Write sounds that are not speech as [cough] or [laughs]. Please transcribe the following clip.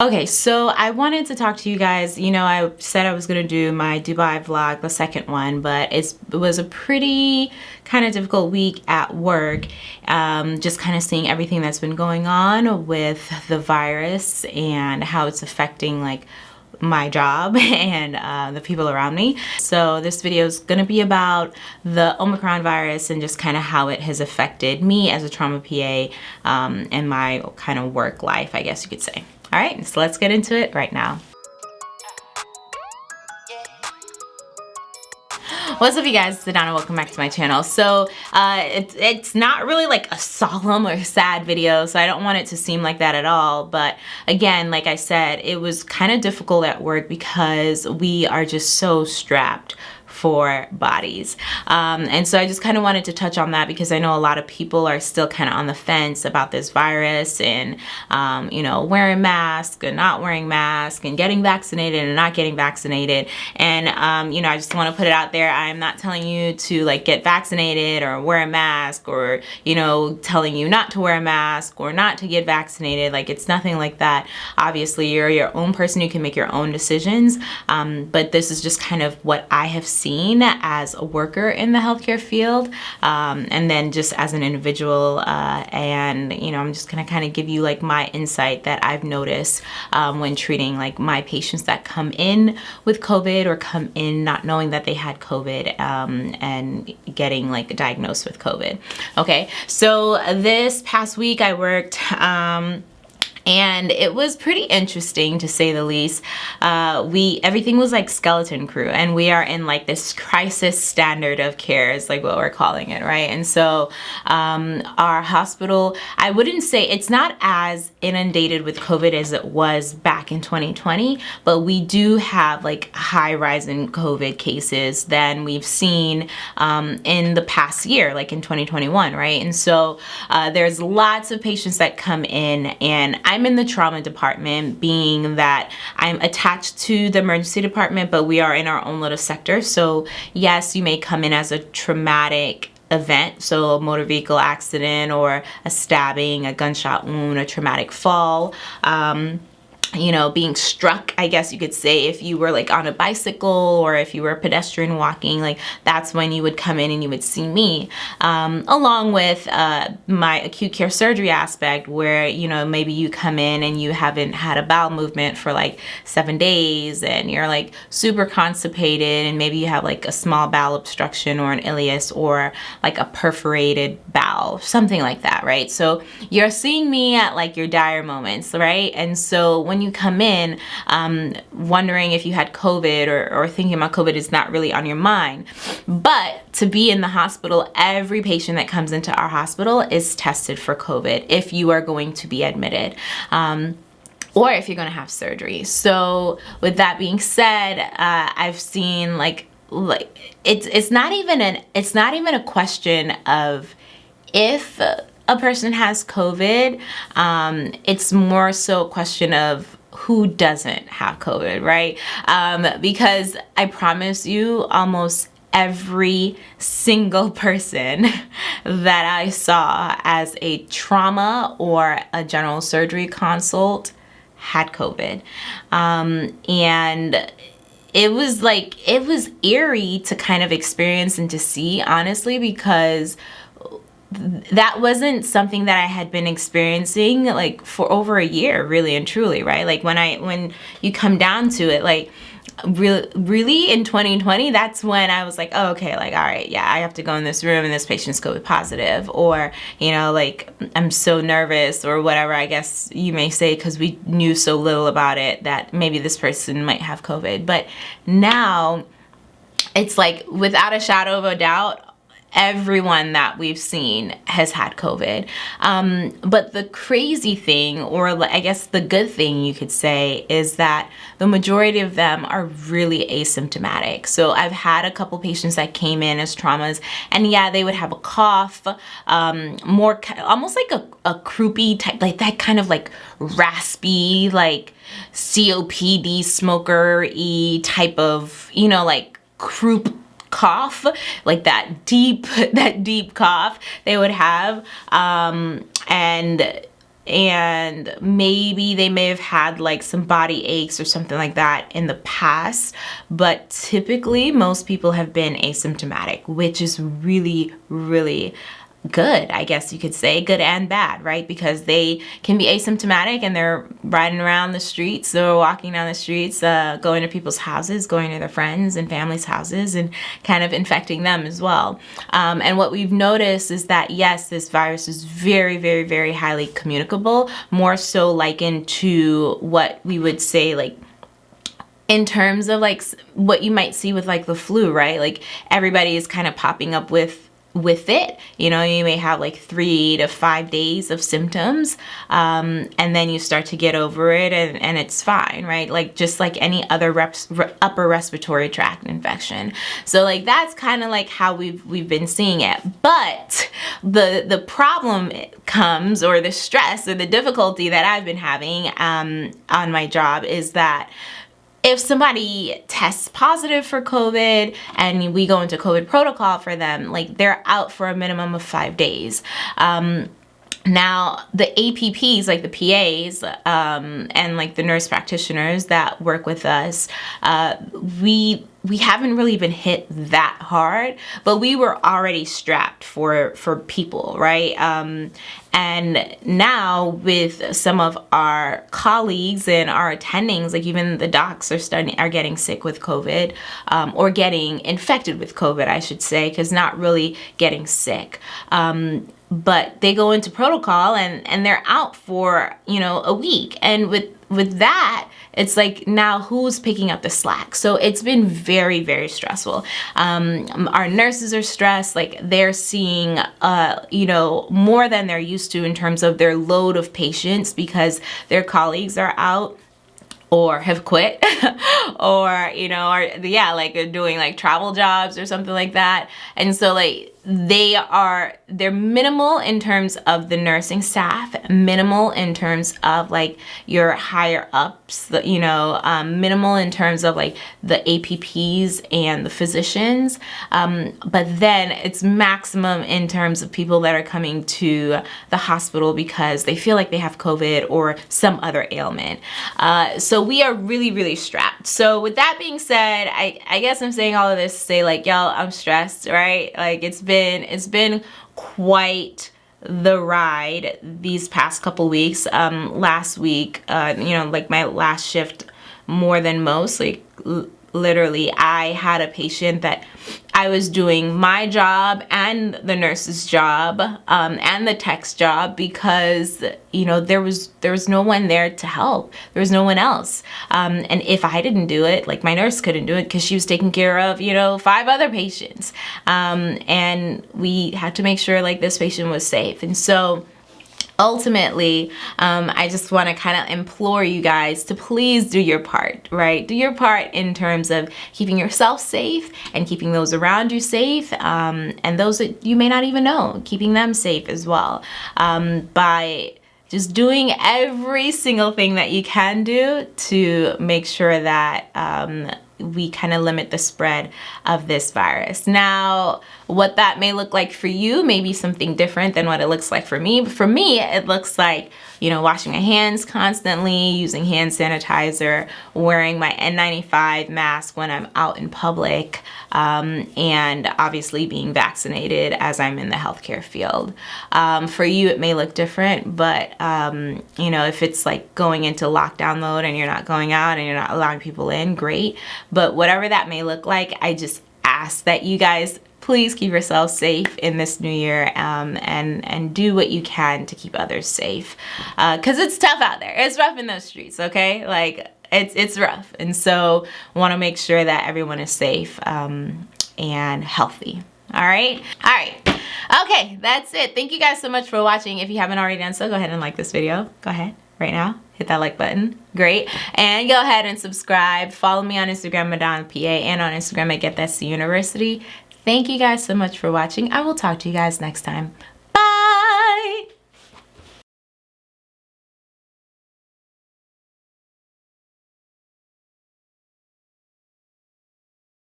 Okay, so I wanted to talk to you guys. You know, I said I was going to do my Dubai vlog, the second one, but it was a pretty kind of difficult week at work. Um, just kind of seeing everything that's been going on with the virus and how it's affecting like my job [laughs] and uh, the people around me. So this video is going to be about the Omicron virus and just kind of how it has affected me as a trauma PA um, and my kind of work life, I guess you could say. All right, so let's get into it right now. What's up you guys, it's Adana, welcome back to my channel. So uh, it, it's not really like a solemn or sad video, so I don't want it to seem like that at all. But again, like I said, it was kind of difficult at work because we are just so strapped for bodies. Um, and so I just kind of wanted to touch on that because I know a lot of people are still kind of on the fence about this virus and, um, you know, wearing masks and not wearing masks and getting vaccinated and not getting vaccinated. And, um, you know, I just want to put it out there. I'm not telling you to like get vaccinated or wear a mask or, you know, telling you not to wear a mask or not to get vaccinated. Like it's nothing like that. Obviously, you're your own person. You can make your own decisions. Um, but this is just kind of what I have seen seen as a worker in the healthcare field um, and then just as an individual uh, and you know I'm just gonna kind of give you like my insight that I've noticed um, when treating like my patients that come in with COVID or come in not knowing that they had COVID um, and getting like diagnosed with COVID. Okay so this past week I worked um, and it was pretty interesting to say the least. Uh, we everything was like skeleton crew, and we are in like this crisis standard of care is like what we're calling it, right? And so um, our hospital, I wouldn't say it's not as inundated with COVID as it was back in 2020, but we do have like high rise in COVID cases than we've seen um, in the past year, like in 2021, right? And so uh, there's lots of patients that come in, and I I'm in the trauma department being that I'm attached to the emergency department, but we are in our own little sector. So yes, you may come in as a traumatic event so a motor vehicle accident or a stabbing a gunshot wound a traumatic fall um, you know, being struck, I guess you could say, if you were like on a bicycle or if you were a pedestrian walking, like that's when you would come in and you would see me, um, along with uh, my acute care surgery aspect where, you know, maybe you come in and you haven't had a bowel movement for like seven days and you're like super constipated and maybe you have like a small bowel obstruction or an ileus or like a perforated bowel, something like that, right? So you're seeing me at like your dire moments, right? And so when when you come in um, wondering if you had COVID or, or thinking about COVID is not really on your mind. But to be in the hospital, every patient that comes into our hospital is tested for COVID if you are going to be admitted. Um, or if you're going to have surgery. So with that being said, uh, I've seen like like it's it's not even an it's not even a question of if a person has COVID, um, it's more so a question of who doesn't have COVID, right? Um, because I promise you almost every single [laughs] person that I saw as a trauma or a general surgery consult had COVID. Um, and it was like, it was eerie to kind of experience and to see, honestly, because that wasn't something that I had been experiencing like for over a year really and truly right? Like when I when you come down to it like really really in 2020 that's when I was like oh, okay like all right yeah I have to go in this room and this patient's COVID positive. Or you know like I'm so nervous or whatever I guess you may say because we knew so little about it that maybe this person might have COVID. But now it's like without a shadow of a doubt everyone that we've seen has had COVID. Um, but the crazy thing, or I guess the good thing you could say, is that the majority of them are really asymptomatic. So I've had a couple patients that came in as traumas, and yeah, they would have a cough, um, more almost like a, a croupy type, like that kind of like raspy, like COPD smoker-y type of, you know, like croup cough like that deep [laughs] that deep cough they would have um, and and maybe they may have had like some body aches or something like that in the past but typically most people have been asymptomatic which is really really good, I guess you could say, good and bad, right? Because they can be asymptomatic and they're riding around the streets or walking down the streets, uh, going to people's houses, going to their friends and families' houses and kind of infecting them as well. Um, and what we've noticed is that, yes, this virus is very, very, very highly communicable, more so likened to what we would say like in terms of like what you might see with like the flu, right? Like everybody is kind of popping up with with it. You know, you may have like three to five days of symptoms um, and then you start to get over it and, and it's fine, right? Like just like any other reps, re upper respiratory tract infection. So like that's kind of like how we've, we've been seeing it. But the, the problem comes or the stress or the difficulty that I've been having um, on my job is that if somebody tests positive for COVID and we go into COVID protocol for them, like they're out for a minimum of five days. Um, now, the APPs, like the PAs um, and like the nurse practitioners that work with us, uh, we we haven't really been hit that hard, but we were already strapped for for people, right? Um, and now with some of our colleagues and our attendings, like even the docs are starting are getting sick with COVID um, or getting infected with COVID, I should say, because not really getting sick. Um, but they go into protocol and and they're out for you know a week and with with that it's like now who's picking up the slack? So it's been very very stressful. Um, our nurses are stressed like they're seeing uh, you know more than they're used to in terms of their load of patients because their colleagues are out or have quit [laughs] or you know are yeah like doing like travel jobs or something like that. And so like they are they're minimal in terms of the nursing staff minimal in terms of like your higher ups you know um, minimal in terms of like the apps and the physicians. Um, but then it's maximum in terms of people that are coming to the hospital because they feel like they have covid or some other ailment. Uh, so we are really really strapped. So with that being said i i guess i'm saying all of this to say like y'all i'm stressed right? Like it's been been it's been quite the ride these past couple weeks. Um last week uh you know like my last shift more than most like literally I had a patient that I was doing my job and the nurse's job um, and the tech's job because you know there was there was no one there to help. There was no one else. Um, and if I didn't do it like my nurse couldn't do it because she was taking care of you know five other patients. Um, and we had to make sure like this patient was safe. And so ultimately, um, I just want to kind of implore you guys to please do your part, right? Do your part in terms of keeping yourself safe and keeping those around you safe um, and those that you may not even know, keeping them safe as well um, by just doing every single thing that you can do to make sure that um, we kind of limit the spread of this virus. Now, what that may look like for you may be something different than what it looks like for me. But for me, it looks like, you know, washing my hands constantly, using hand sanitizer, wearing my N95 mask when I'm out in public, um, and obviously being vaccinated as I'm in the healthcare field. Um, for you, it may look different, but, um, you know, if it's like going into lockdown mode and you're not going out and you're not allowing people in, great. But whatever that may look like, I just ask that you guys please keep yourself safe in this new year um, and, and do what you can to keep others safe. Because uh, it's tough out there. It's rough in those streets, okay? Like, it's, it's rough. And so want to make sure that everyone is safe um, and healthy. All right? All right. Okay, that's it. Thank you guys so much for watching. If you haven't already done so, go ahead and like this video. Go ahead right now hit that like button. Great. And go ahead and subscribe. Follow me on instagram madonna pa and on instagram at get that university. Thank you guys so much for watching. I will talk to you guys next time